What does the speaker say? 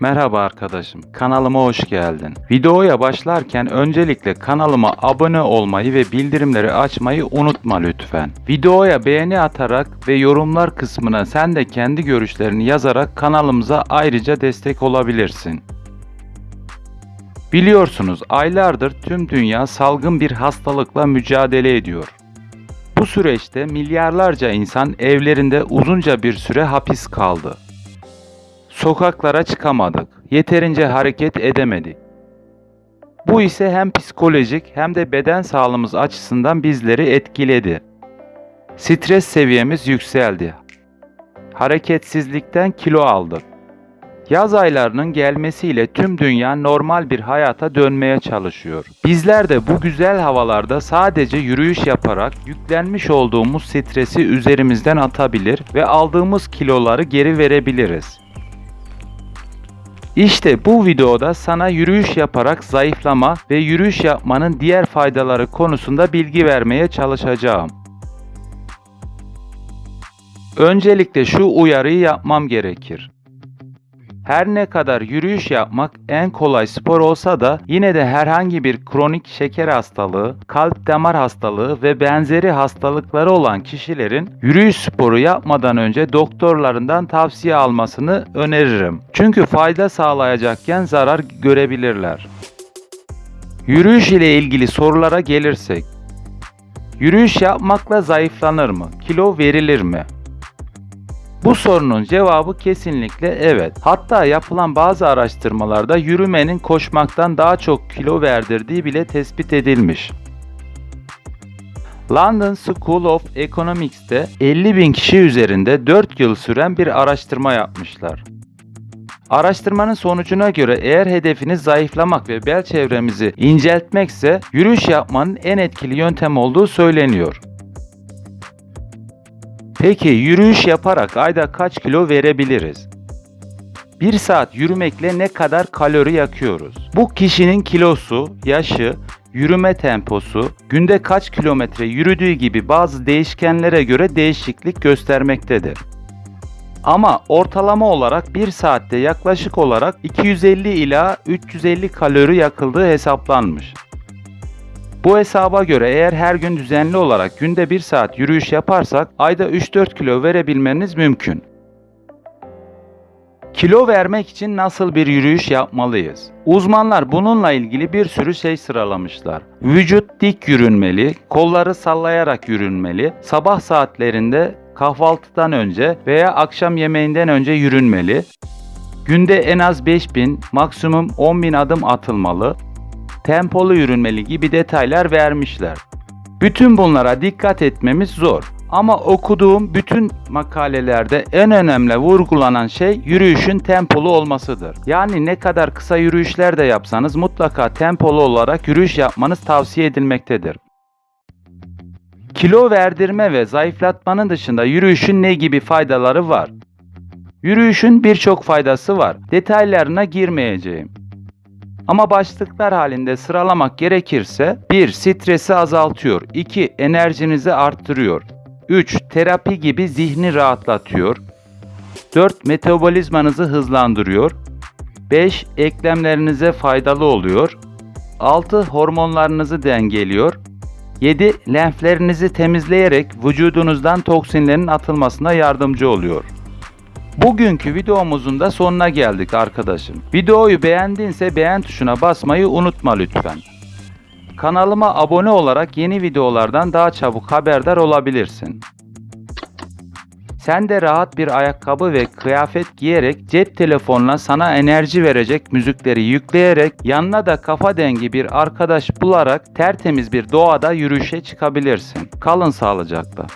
Merhaba arkadaşım, kanalıma hoş geldin. Videoya başlarken öncelikle kanalıma abone olmayı ve bildirimleri açmayı unutma lütfen. Videoya beğeni atarak ve yorumlar kısmına sen de kendi görüşlerini yazarak kanalımıza ayrıca destek olabilirsin. Biliyorsunuz aylardır tüm dünya salgın bir hastalıkla mücadele ediyor. Bu süreçte milyarlarca insan evlerinde uzunca bir süre hapis kaldı. Sokaklara çıkamadık. Yeterince hareket edemedik. Bu ise hem psikolojik hem de beden sağlığımız açısından bizleri etkiledi. Stres seviyemiz yükseldi. Hareketsizlikten kilo aldık. Yaz aylarının gelmesiyle tüm dünya normal bir hayata dönmeye çalışıyor. Bizler de bu güzel havalarda sadece yürüyüş yaparak yüklenmiş olduğumuz stresi üzerimizden atabilir ve aldığımız kiloları geri verebiliriz. İşte bu videoda sana yürüyüş yaparak zayıflama ve yürüyüş yapmanın diğer faydaları konusunda bilgi vermeye çalışacağım. Öncelikle şu uyarıyı yapmam gerekir. Her ne kadar yürüyüş yapmak en kolay spor olsa da yine de herhangi bir kronik şeker hastalığı, kalp damar hastalığı ve benzeri hastalıkları olan kişilerin yürüyüş sporu yapmadan önce doktorlarından tavsiye almasını öneririm. Çünkü fayda sağlayacakken zarar görebilirler. Yürüyüş ile ilgili sorulara gelirsek. Yürüyüş yapmakla zayıflanır mı? Kilo verilir mi? Bu sorunun cevabı kesinlikle evet. Hatta yapılan bazı araştırmalarda yürümenin koşmaktan daha çok kilo verdirdiği bile tespit edilmiş. London School of Economics'te 50 bin kişi üzerinde 4 yıl süren bir araştırma yapmışlar. Araştırmanın sonucuna göre eğer hedefiniz zayıflamak ve bel çevremizi inceltmekse yürüyüş yapmanın en etkili yöntem olduğu söyleniyor. Peki yürüyüş yaparak ayda kaç kilo verebiliriz? 1 saat yürümekle ne kadar kalori yakıyoruz? Bu kişinin kilosu, yaşı, yürüme temposu, günde kaç kilometre yürüdüğü gibi bazı değişkenlere göre değişiklik göstermektedir. Ama ortalama olarak 1 saatte yaklaşık olarak 250 ila 350 kalori yakıldığı hesaplanmış. Bu hesaba göre eğer her gün düzenli olarak günde 1 saat yürüyüş yaparsak ayda 3-4 kilo verebilmeniz mümkün. Kilo vermek için nasıl bir yürüyüş yapmalıyız? Uzmanlar bununla ilgili bir sürü şey sıralamışlar. Vücut dik yürünmeli, kolları sallayarak yürünmeli, sabah saatlerinde kahvaltıdan önce veya akşam yemeğinden önce yürünmeli, günde en az 5000, maksimum 10.000 adım atılmalı, tempolu yürünmeli gibi detaylar vermişler. Bütün bunlara dikkat etmemiz zor. Ama okuduğum bütün makalelerde en önemli vurgulanan şey yürüyüşün tempolu olmasıdır. Yani ne kadar kısa yürüyüşler de yapsanız mutlaka tempolu olarak yürüyüş yapmanız tavsiye edilmektedir. Kilo verdirme ve zayıflatmanın dışında yürüyüşün ne gibi faydaları var? Yürüyüşün birçok faydası var. Detaylarına girmeyeceğim. Ama başlıklar halinde sıralamak gerekirse 1. Stresi azaltıyor 2. Enerjinizi arttırıyor 3. Terapi gibi zihni rahatlatıyor 4. Metabolizmanızı hızlandırıyor 5. Eklemlerinize faydalı oluyor 6. Hormonlarınızı dengeliyor 7. Lenflerinizi temizleyerek vücudunuzdan toksinlerin atılmasına yardımcı oluyor. Bugünkü videomuzun da sonuna geldik arkadaşım. Videoyu beğendinse beğen tuşuna basmayı unutma lütfen. Kanalıma abone olarak yeni videolardan daha çabuk haberdar olabilirsin. Sen de rahat bir ayakkabı ve kıyafet giyerek cep telefonuna sana enerji verecek müzikleri yükleyerek yanına da kafa dengi bir arkadaş bularak tertemiz bir doğada yürüyüşe çıkabilirsin. Kalın sağlıcakla.